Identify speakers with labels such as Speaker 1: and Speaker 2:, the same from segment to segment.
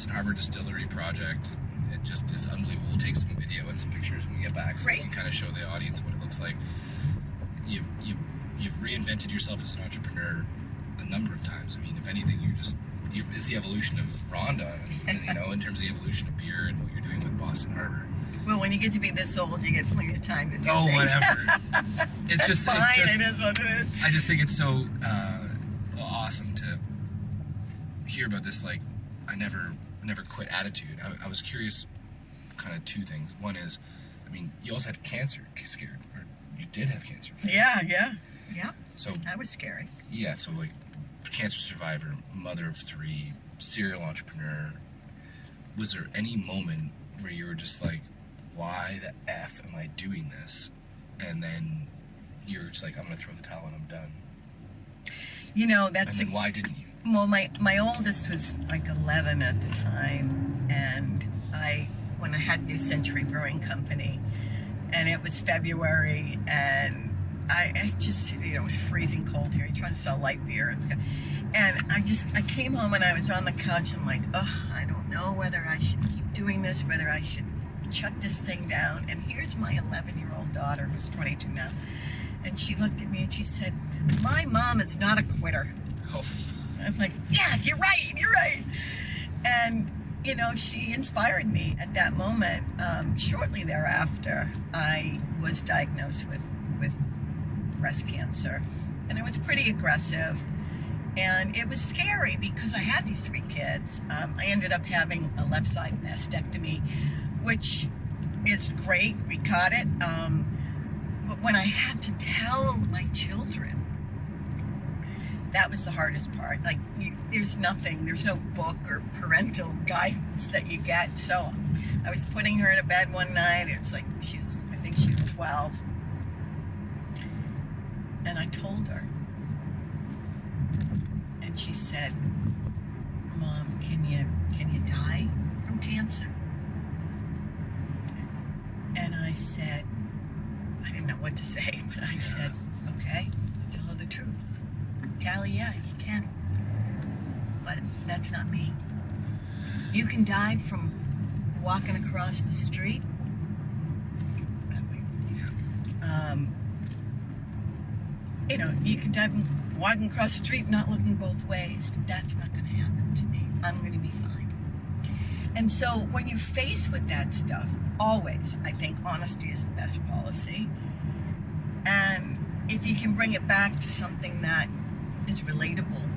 Speaker 1: Boston Harbor Distillery project. It just is unbelievable. We'll take some video and some pictures when we get back, so we can kind of show the audience what it looks like. You've you you've reinvented yourself as an entrepreneur a number of times. I mean, if anything, you're just you, it's the evolution of Rhonda. Mean, you know, in terms of the evolution of beer and what you're doing with Boston Harbor.
Speaker 2: Well, when you get to be this old, you get plenty of time to do
Speaker 1: Oh,
Speaker 2: things.
Speaker 1: whatever. it's just,
Speaker 2: Fine,
Speaker 1: it's just
Speaker 2: it is what it is.
Speaker 1: I just think it's so uh, awesome to hear about this. Like, I never, never quit attitude. I, I was curious, kind of two things. One is, I mean, you also had cancer scared, or you did have cancer.
Speaker 2: Yeah, yeah, yeah.
Speaker 1: So
Speaker 2: That was scary.
Speaker 1: yeah, so like, cancer survivor, mother of three, serial entrepreneur. Was there any moment where you were just like, why the f am I doing this? And then you're just like, I'm gonna throw the towel and I'm done.
Speaker 2: You know,
Speaker 1: And
Speaker 2: that's a,
Speaker 1: why didn't you?
Speaker 2: Well, my my oldest was like 11 at the time, and I when I had New Century Brewing Company, and it was February, and I, I just you know it was freezing cold here. You're trying to sell light beer, and, I just I came home and I was on the couch and like, oh, I don't know whether I should keep doing this, whether I should shut this thing down. And here's my 11 year old daughter, who's 22 now, and she looked at me and she said, "My mom is not a quitter."
Speaker 1: Oh,
Speaker 2: I'm like, yeah, you're right, you're right. And, you know, she inspired me at that moment. Um, shortly thereafter, I was diagnosed with, with breast cancer. And it was pretty aggressive. And it was scary because I had these three kids. Um, I ended up having a left side mastectomy, which is great. We caught it. Um, but when I had to tell my children, that was the hardest part. Like, you, there's nothing, there's no book or parental guidance that you get. So I was putting her in a bed one night. It was like, she was, I think she was 12. And I told her. And she said, Mom, can you, can you die from cancer? And I said, I didn't know what to say, but I said, okay, tell her the truth. Callie, yeah, you can. But that's not me. You can die from walking across the street. Um, you know, you can die from walking across the street not looking both ways, but that's not going to happen to me. I'm going to be fine. And so when you're faced with that stuff, always, I think honesty is the best policy. And if you can bring it back to something that is relatable,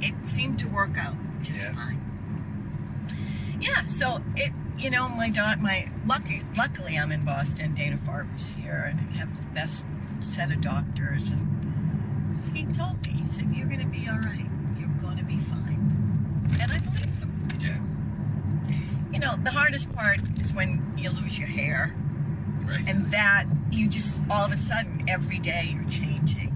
Speaker 2: it seemed to work out just
Speaker 1: Yeah.
Speaker 2: fine. Yeah, so it, you know, my daughter, my lucky, luckily I'm in Boston. Dana Farber's here, and I have the best set of doctors. And he told me, he said, "You're going to be all right. You're going to be fine," and I believe him.
Speaker 1: yeah,
Speaker 2: You know, the hardest part is when you lose your hair,
Speaker 1: right.
Speaker 2: and that you just all of a sudden every day you're changing.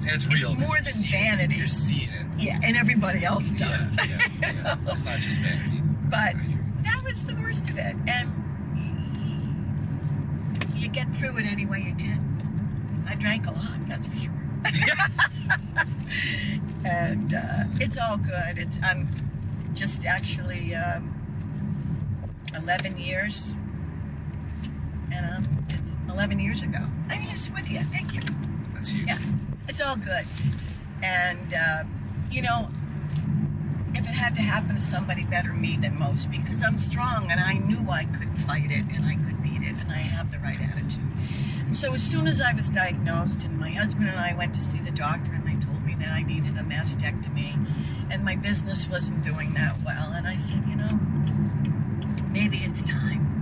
Speaker 2: And it's,
Speaker 1: it's real. 'cause
Speaker 2: more than
Speaker 1: it.
Speaker 2: vanity.
Speaker 1: You're seeing it.
Speaker 2: Yeah, and everybody else does.
Speaker 1: yeah, yeah. It's not just vanity.
Speaker 2: But
Speaker 1: I
Speaker 2: that was the worst of it. And you get through it any way you can. I drank a lot, that's for sure. and uh, it's all good. It's I'm just actually um, 11 years, and um, it's 11 years ago. I'm just with you. Thank you.
Speaker 1: That's huge.
Speaker 2: Yeah, it's all good. And, uh, you know, if it had to happen to somebody better me than most, because I'm strong and I knew I could fight it and I could beat it and I have the right attitude. And so as soon as I was diagnosed and my husband and I went to see the doctor and they told me that I needed a mastectomy and my business wasn't doing that well, and I said, you know, maybe it's time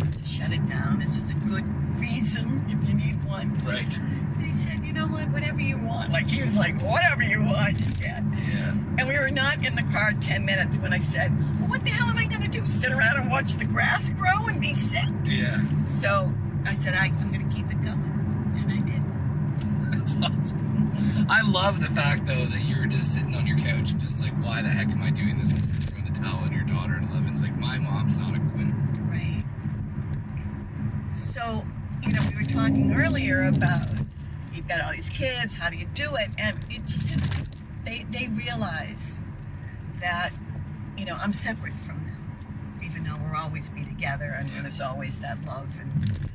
Speaker 2: to shut it down. This is a good reason if you need one.
Speaker 1: Right.
Speaker 2: And he said, you know what, whatever you want. Like, he was like, whatever you want, you can.
Speaker 1: Yeah.
Speaker 2: And we were not in the car 10 minutes when I said, well, what the hell am I going to do? Sit around and watch the grass grow and be sick?
Speaker 1: Yeah.
Speaker 2: So I said, I, I'm going to keep it going. And I did.
Speaker 1: That's awesome. I love the fact though that you were just sitting on your couch and just like, why the heck am I doing this? Throwing the towel on your daughter at 11's like, my mom's not a.
Speaker 2: So, you know, we were talking earlier about you've got all these kids, how do you do it? And it just, they, they realize that, you know, I'm separate from them, even though we'll always be together and there's always that love and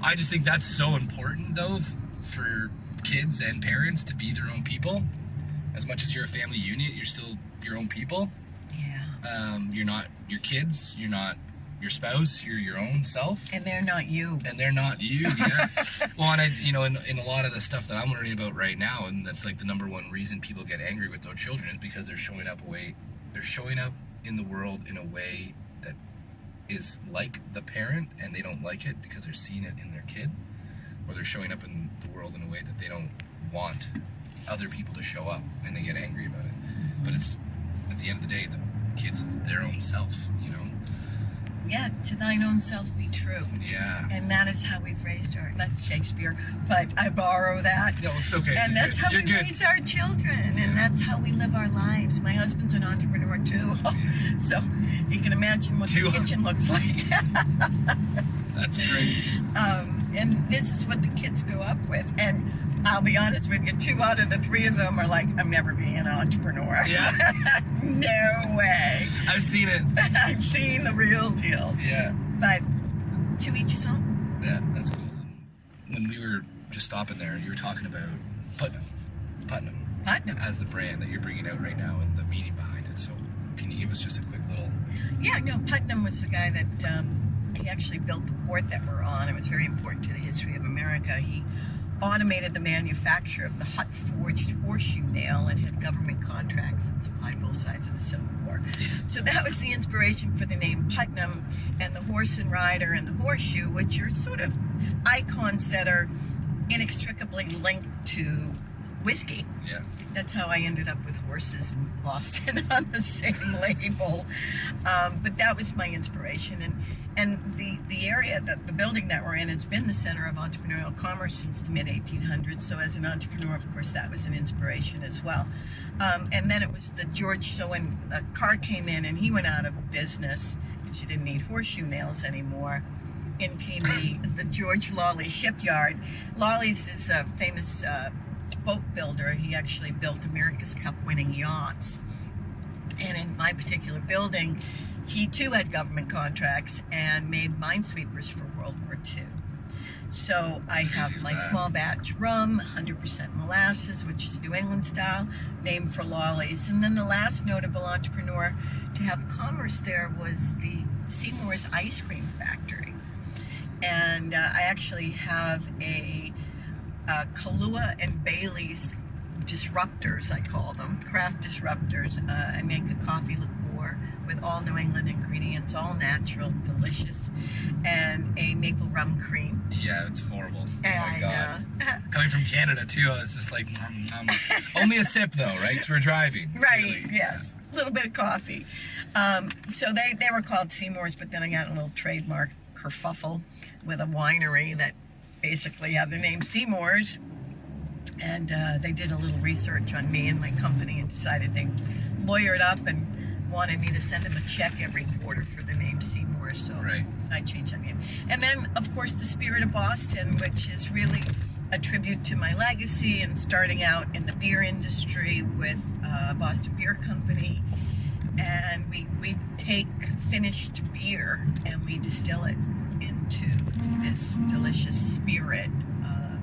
Speaker 1: I just think that's so important, though, for kids and parents to be their own people. As much as you're a family unit, you're still your own people.
Speaker 2: yeah.
Speaker 1: Um, you're not your kids. You're not your spouse. You're your own self,
Speaker 2: And they're not you.
Speaker 1: and they're not you. Yeah. well, and I, you know, in, in a lot of the stuff that I'm learning about right now, and that's like the number one reason people get angry with their children is because they're showing up a way. They're showing up in the world in a way that is like the parent, and they don't like it because they're seeing it in their kid, or they're showing up in the world in a way that they don't want other people to show up, and they get angry about it. But it's at the end of the day, the kid's their own self, you know.
Speaker 2: Yeah, to thine own self be true.
Speaker 1: Yeah.
Speaker 2: And that is how we've raised our, that's Shakespeare, but I borrow that.
Speaker 1: No, it's okay.
Speaker 2: And
Speaker 1: You're
Speaker 2: that's
Speaker 1: good.
Speaker 2: how
Speaker 1: You're
Speaker 2: we
Speaker 1: good.
Speaker 2: raise our children, and that's how we live our lives. My husband's an entrepreneur too, so you can imagine what the kitchen looks like.
Speaker 1: That's great.
Speaker 2: um, and this is what the kids grew up with. And I'll be honest with you, two out of the three of them are like, I'm never being an entrepreneur.
Speaker 1: Yeah.
Speaker 2: no way.
Speaker 1: I've seen it.
Speaker 2: I've seen the real deal.
Speaker 1: Yeah.
Speaker 2: But to each his own.
Speaker 1: Yeah, that's cool. When we were just stopping there, you were talking about Putnam, Putnam,
Speaker 2: Putnam.
Speaker 1: as the brand that you're bringing out right now and the meaning behind it. So, can you give us just a quick little?
Speaker 2: Yeah, no, Putnam was the guy that um, he actually built the port that we're on. It was very important to the history of America. He automated the manufacture of the hot forged horseshoe nail and had government contracts that supplied both sides of the Civil War. So that was the inspiration for the name Putnam and the horse and rider and the horseshoe, which are sort of icons that are inextricably linked to whiskey.
Speaker 1: Yeah.
Speaker 2: That's how I ended up with horses in Boston on the same label. Um, but that was my inspiration, and and the the area that the building that we're in has been the center of entrepreneurial commerce since the mid 1800s. So as an entrepreneur, of course, that was an inspiration as well. Um, and then it was the George. So when a car came in and he went out of business because you didn't need horseshoe nails anymore in came the, the George Lawley shipyard. Lawley's is a famous uh, boat builder. He actually built America's Cup winning yachts. And in my particular building, he too had government contracts and made minesweepers for World War II. So I have my
Speaker 1: that?
Speaker 2: small batch rum, 100% molasses, which is New England style, named for Lawley's. And then the last notable entrepreneur to have commerce there was the Seymour's Ice Cream Factory. And uh, I actually have a, uh Kahlua and Bailey's disruptors, I call them, craft disruptors. Uh, I make a coffee liqueur with all New England ingredients, all natural, delicious, and a maple rum cream.
Speaker 1: Yeah, it's horrible. Oh my
Speaker 2: And,
Speaker 1: god.
Speaker 2: uh,
Speaker 1: Coming from Canada too, it's just like nom, nom. only a sip though, right? Because we're driving.
Speaker 2: Right,
Speaker 1: really.
Speaker 2: yes. A little bit of coffee. Um, so they, they were called Seymour's, but then I got a little trademark kerfuffle with a winery that basically had the name Seymour's. And uh, they did a little research on me and my company and decided they lawyered up and wanted me to send them a check every quarter for the name Seymour. So
Speaker 1: Right.
Speaker 2: I changed that name. And then, of course, the Spirit of Boston, which is really a tribute to my legacy and starting out in the beer industry with uh, Boston Beer Company. And we, we take finished beer and we distill it into this delicious spirit. Uh,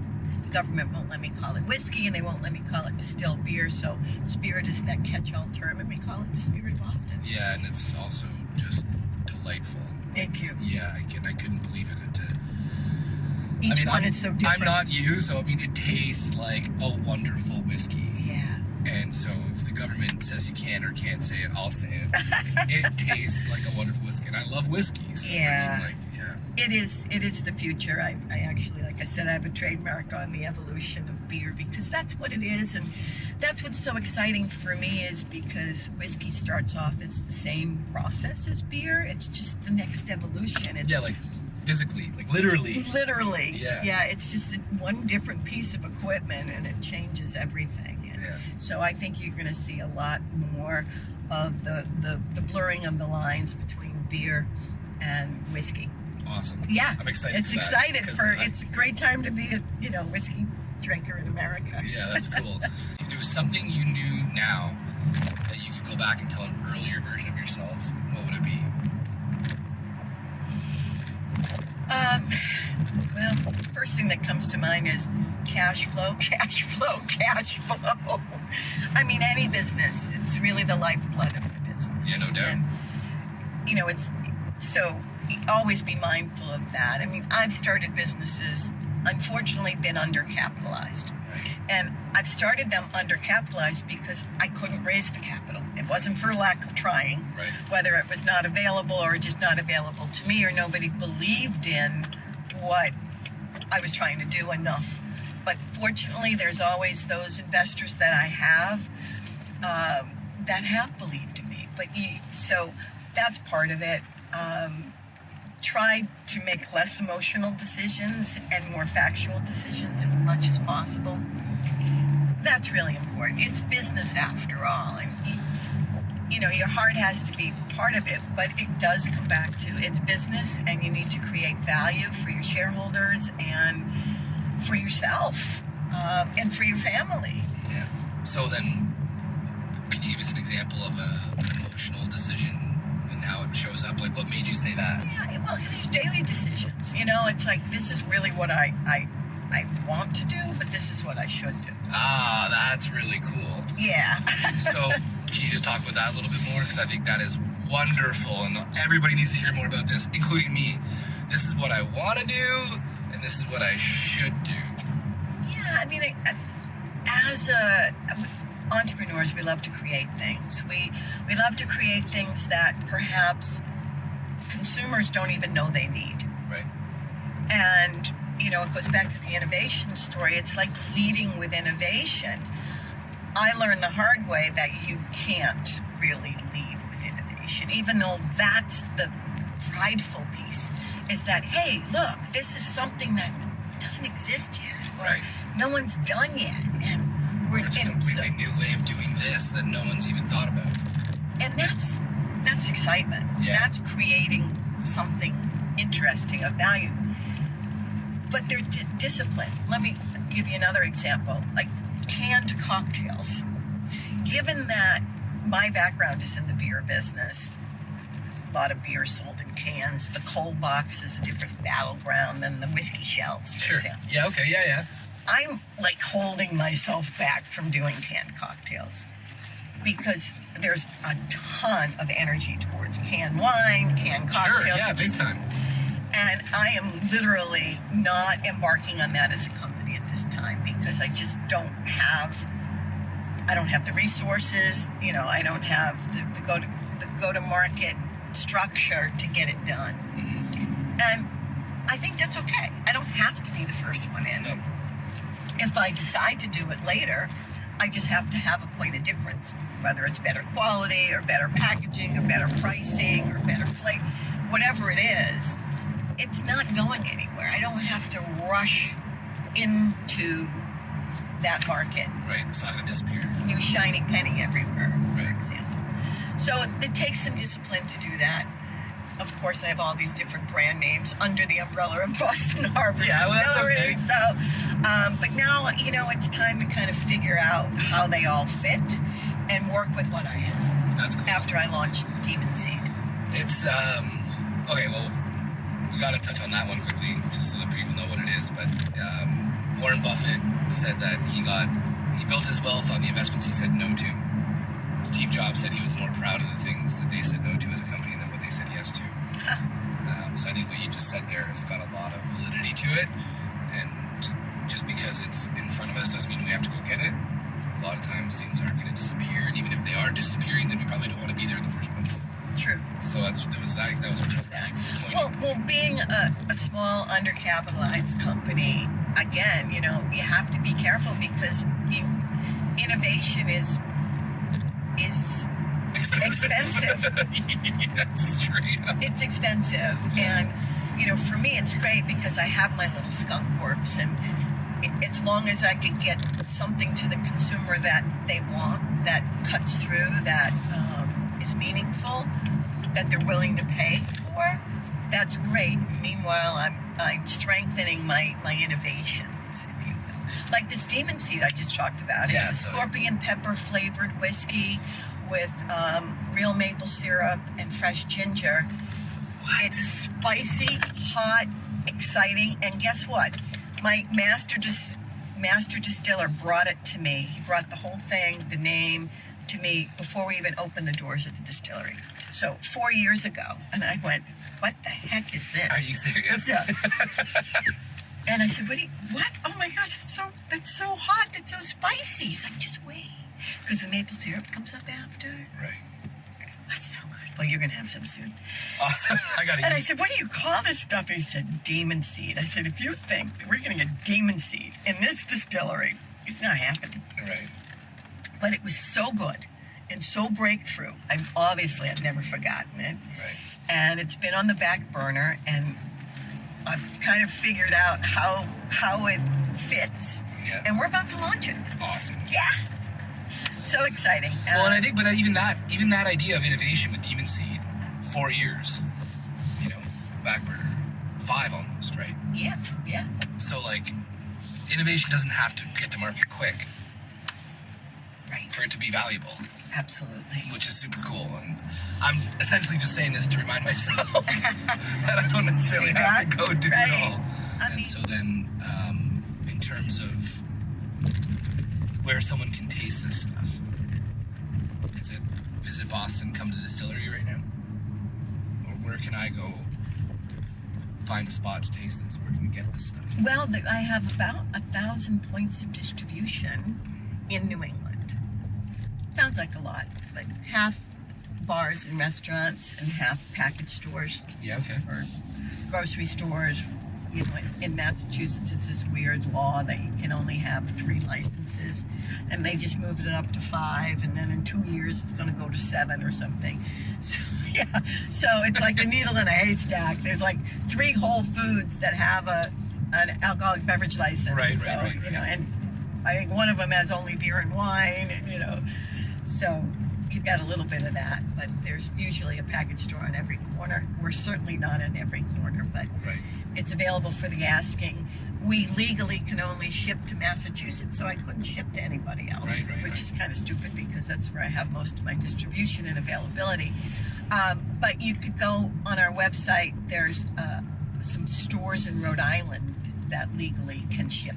Speaker 2: the government won't let me call it whiskey and they won't let me call it distilled beer. So spirit is that catch-all term and we call it the Spirit of Boston.
Speaker 1: Yeah, and it's also just delightful.
Speaker 2: Thank you.
Speaker 1: Yeah, I can. I couldn't believe it. it uh,
Speaker 2: Each
Speaker 1: I mean,
Speaker 2: one
Speaker 1: I'm,
Speaker 2: is so different.
Speaker 1: I'm not you, so I mean, it tastes like a wonderful whiskey.
Speaker 2: Yeah.
Speaker 1: And so, if the government says you can or can't say it, I'll say it. it tastes like a wonderful whiskey, and I love whiskey. So
Speaker 2: Yeah.
Speaker 1: I mean, like, yeah.
Speaker 2: It is. It is the future. I, I actually, like I said, I have a trademark on the evolution of beer because that's what it is, and that's what's so exciting for me is because whiskey starts off as the same process as beer. It's just the next evolution. It's
Speaker 1: Yeah, like physically, like literally.
Speaker 2: literally.
Speaker 1: Yeah.
Speaker 2: Yeah. It's just one different piece of equipment, and it changes everything. And
Speaker 1: Yeah.
Speaker 2: so I think you're going to see a lot more of the, the the blurring of the lines between beer and whiskey.
Speaker 1: Awesome.
Speaker 2: Yeah,
Speaker 1: I'm excited.
Speaker 2: It's
Speaker 1: for that,
Speaker 2: excited for.
Speaker 1: I-
Speaker 2: It's a great time to be a you know whiskey drinker in America.
Speaker 1: Yeah, that's cool. if there was something you knew now that you could go back and tell an earlier version of yourself, what would it be?
Speaker 2: Um, well, first thing that comes to mind is cash flow, cash flow, cash flow. I mean, any business, it's really the lifeblood of the business.
Speaker 1: Yeah, no doubt.
Speaker 2: And, you know, it's so always be mindful of that. I mean, I've started businesses, unfortunately, been undercapitalized. And I've started them undercapitalized because I couldn't raise the capital. It wasn't for lack of trying,
Speaker 1: Right.
Speaker 2: whether it was not available or just not available to me or nobody believed in what I was trying to do enough. But fortunately, there's always those investors that I have um, that have believed in me. But you, so that's part of it. Um, tried to make less emotional decisions and more factual decisions as much as possible. That's really important. It's business after all. And you, know, your heart has to be part of it, but it does come back to it's business and you need to create value for your shareholders and for yourself um, and for your family.
Speaker 1: Yeah. So then, can you give us an example of an emotional decision how it shows up? Like, what made you say that?
Speaker 2: Yeah, well, these daily decisions. You know, it's like this is really what I I I want to do, but this is what I should do.
Speaker 1: Ah, that's really cool.
Speaker 2: Yeah.
Speaker 1: So, can you just talk about that a little bit more? Because I think that is wonderful, and everybody needs to hear more about this, including me. This is what I want to do, and this is what I should do.
Speaker 2: yeah, I mean, I, I- as a entrepreneurs, we love to create things. We we love to create things that perhaps consumers don't even know they need.
Speaker 1: Right.
Speaker 2: And, you know, it goes back to the innovation story. It's like leading with innovation. I learned the hard way that you can't really lead with innovation, even though that's the prideful piece is that, hey, look, this is something that doesn't exist yet, or
Speaker 1: Right.
Speaker 2: no one's done yet. And we're
Speaker 1: Or it's a
Speaker 2: in, so,
Speaker 1: new way of doing this that no one's even thought about.
Speaker 2: and that's that's excitement.
Speaker 1: Yeah.
Speaker 2: That's creating something interesting of value. But they're di- discipline. Let me give you another example, like canned cocktails. Given that my background is in the beer business, a lot of beer sold in cans. The cold box is a different battleground than the whiskey shelves, for
Speaker 1: Sure.
Speaker 2: example.
Speaker 1: Yeah. Okay. Yeah. Yeah.
Speaker 2: I'm like holding myself back from doing canned cocktails because there's a ton of energy towards canned wine, canned cocktails.
Speaker 1: Sure. Yeah. Big time.
Speaker 2: And I am literally not embarking on that as a company at this time because I just don't have. I don't have the resources, you know. I don't have the, the go to the go to market structure to get it done,
Speaker 1: Mm-hmm.
Speaker 2: and I think that's okay. I don't have to be the first one in
Speaker 1: No.
Speaker 2: If I decide to do it later, I just have to have a point of difference, whether it's better quality or better packaging or better pricing or better flavor, whatever it is, it's not going anywhere. I don't have to rush into that market,
Speaker 1: Right. It's not gonna disappear.
Speaker 2: new shiny penny everywhere, for
Speaker 1: Right.
Speaker 2: example. So it takes some discipline to do that. Of course, I have all these different brand names under the umbrella of Boston Harbor
Speaker 1: Yeah, well, that's okay.
Speaker 2: So, um, but now you know it's time to kind of figure out how they all fit and work with what I have.
Speaker 1: That's cool.
Speaker 2: After I launched Demon Seed,
Speaker 1: It's um okay. Well, we got to touch on that one quickly, just so that people know what it is. But um, Warren Buffett said that he got he built his wealth on the investments he said no to. Steve Jobs said he was more proud of the things that they said no to as a company than what they said yes to. Um, so I think what you just said there has got a lot of validity to it, and just because it's in front of us doesn't mean we have to go get it. A lot of times things aren't going to disappear, and even if they are disappearing, then we probably don't want to be there in the first place.
Speaker 2: true.
Speaker 1: So that's that was that, that was really.
Speaker 2: Well, well, being a, a small, undercapitalized company, again, you know, you have to be careful because innovation is expensive.
Speaker 1: yes, straight up.
Speaker 2: it's expensive and you know for me it's great because i have my little skunk works and as long as i can get something to the consumer that they want that cuts through that um, is meaningful that they're willing to pay for that's great meanwhile i'm i'm strengthening my my innovations if you will like this demon seed i just talked about
Speaker 1: Yeah,
Speaker 2: it's a
Speaker 1: so-
Speaker 2: scorpion pepper flavored whiskey with um, real maple syrup and fresh ginger. It's spicy, hot, exciting, and guess what? My master dis- master distiller brought it to me. He brought the whole thing, the name, to me before we even opened the doors at the distillery. So four years ago, and I went, "What the heck is this?"
Speaker 1: Are you serious?
Speaker 2: Yeah. and I said, "What? You, what? Oh my gosh, it's so that's so hot. That's so spicy." He's like, "Just wait, because the maple syrup comes up after.
Speaker 1: Right.
Speaker 2: That's so good. Well, you're gonna have some soon."
Speaker 1: Awesome. I got it.
Speaker 2: And I said, "What do you call this stuff?" He said, "Demon seed." I said, "If you think we're gonna get demon seed in this distillery, it's not happening."
Speaker 1: Right.
Speaker 2: But it was so good and so breakthrough. I've obviously I've never forgotten it.
Speaker 1: Right.
Speaker 2: and it's been on the back burner and I've kind of figured out how how it fits
Speaker 1: Yeah.
Speaker 2: and we're about to launch it.
Speaker 1: Awesome.
Speaker 2: Yeah. So exciting.
Speaker 1: Well, and I think, but even that, even that idea of innovation with Demon Seed, four years, you know, back burner, five almost, right?
Speaker 2: yeah, yeah.
Speaker 1: So like, innovation doesn't have to get to market quick
Speaker 2: Right.
Speaker 1: for it to be valuable,
Speaker 2: Absolutely.
Speaker 1: which is super cool. And I'm essentially just saying this to remind myself that I don't necessarily have to go do
Speaker 2: Right.
Speaker 1: it all.
Speaker 2: I
Speaker 1: and
Speaker 2: mean-
Speaker 1: so then, um, in terms of where someone can taste this stuff, is it visit Boston, come to the distillery right now, or where can I go find a spot to taste this? Where can we get this stuff?
Speaker 2: Well, I have about a thousand points of distribution in New England. Sounds like a lot, but half bars and restaurants and half package stores.
Speaker 1: Yeah. Okay.
Speaker 2: or grocery stores. You know, in, Massachusetts, it's this weird law that you can only have three licenses, and they just moved it up to five, and then in two years it's going to go to seven or something. So yeah, so it's like a needle in a haystack. There's like three Whole Foods that have a an alcoholic beverage license.
Speaker 1: Right, right,
Speaker 2: so,
Speaker 1: right,
Speaker 2: You know, and I think one of them has only beer and wine, and you know, so you've got a little bit of that, but there's usually a package store on every corner. We're certainly not in every corner, but
Speaker 1: Right.
Speaker 2: It's available for the asking. We legally can only ship to Massachusetts, so I couldn't ship to anybody else,
Speaker 1: Right, right,
Speaker 2: which
Speaker 1: right.
Speaker 2: is kind of stupid because that's where I have most of my distribution and availability. Um, but you could go on our website. There's uh, some stores in Rhode Island that legally can ship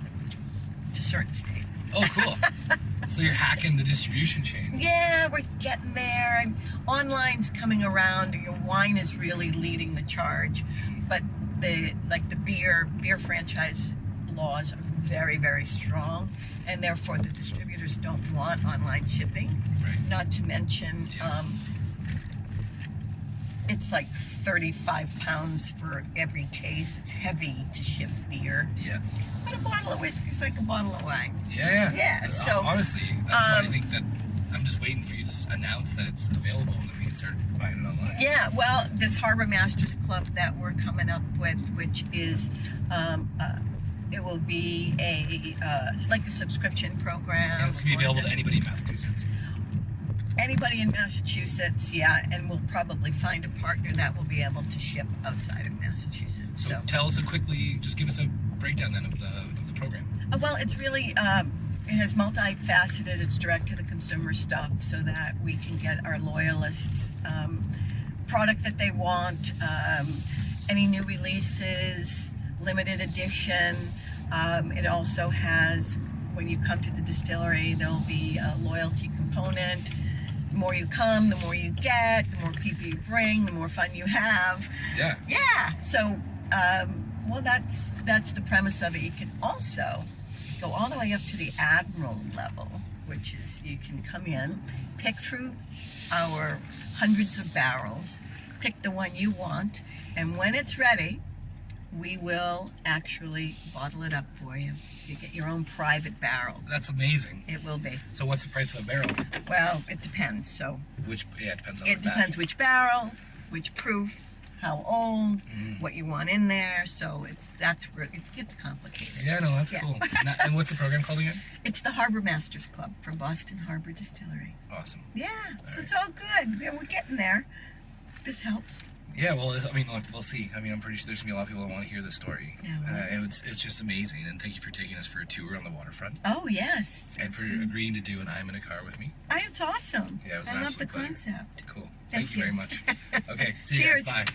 Speaker 2: to certain states.
Speaker 1: Oh, cool. so you're hacking the distribution chain.
Speaker 2: Yeah, we're getting there. I'm, online's coming around. Your wine is really leading the charge, but the like the beer beer franchise laws are very very strong, and therefore the distributors don't want online shipping.
Speaker 1: Right.
Speaker 2: Not to mention, um, it's like 35 pounds for every case. It's heavy to ship beer,
Speaker 1: Yeah.
Speaker 2: but a bottle of whiskey is like a bottle of wine.
Speaker 1: Yeah, yeah.
Speaker 2: Yeah,
Speaker 1: Uh,
Speaker 2: so,
Speaker 1: honestly, that's why I
Speaker 2: um,
Speaker 1: think that I'm just waiting for you to announce that it's available and then we can start buying it online.
Speaker 2: Yeah, well, this Harbor Masters Club that we're coming up with, which is, um, uh, it will be a, uh, it's like a subscription program.
Speaker 1: And it's gonna be available to anybody in Massachusetts.
Speaker 2: Anybody in Massachusetts, yeah, and we'll probably find a partner that will be able to ship outside of Massachusetts.
Speaker 1: So
Speaker 2: So,
Speaker 1: tell us a quickly, just give us a breakdown then of the of the program.
Speaker 2: Uh, well, it's really, um, it has multifaceted. It's direct to the consumer stuff so that we can get our loyalists um, product that they want, um, any new releases, limited edition. Um, it also has, when you come to the distillery, there'll be a loyalty component. The more you come, the more you get, the more people you bring, the more fun you have.
Speaker 1: Yeah.
Speaker 2: Yeah. So, um, well, that's that's the premise of it. You can also go all the way up to the admiral level, which is you can come in, pick through our hundreds of barrels, pick the one you want, and when it's ready, we will actually bottle it up for you. You get your own private barrel.
Speaker 1: That's amazing.
Speaker 2: It will be.
Speaker 1: So what's the price of a barrel?
Speaker 2: Well, it depends. So
Speaker 1: Which yeah, it depends on
Speaker 2: it
Speaker 1: the batch.
Speaker 2: depends which barrel, which proof, how old,
Speaker 1: Mhm.
Speaker 2: what you want in there. So it's that's where it gets complicated.
Speaker 1: Yeah, no, that's
Speaker 2: Yeah.
Speaker 1: cool. And, what's the program called again?
Speaker 2: It's the Harbor Masters Club from Boston Harbor Distillery.
Speaker 1: Awesome.
Speaker 2: Yeah, so it's all good. Yeah, we're getting there. This helps.
Speaker 1: Yeah, well, I mean, look, we'll see. I mean, I'm pretty sure there's gonna be a lot of people that want to hear this story.
Speaker 2: Yeah, well.
Speaker 1: uh, and it's it's just amazing. And thank you for taking us for a tour on the waterfront
Speaker 2: Oh yes.
Speaker 1: and for
Speaker 2: been-
Speaker 1: agreeing to do an I'm in a car with me.
Speaker 2: I, it's awesome.
Speaker 1: Yeah, it was
Speaker 2: I love the
Speaker 1: pleasure.
Speaker 2: concept.
Speaker 1: Cool.
Speaker 2: Thank
Speaker 1: Thank, you very much. Okay, see you
Speaker 2: Cheers.
Speaker 1: guys. Bye.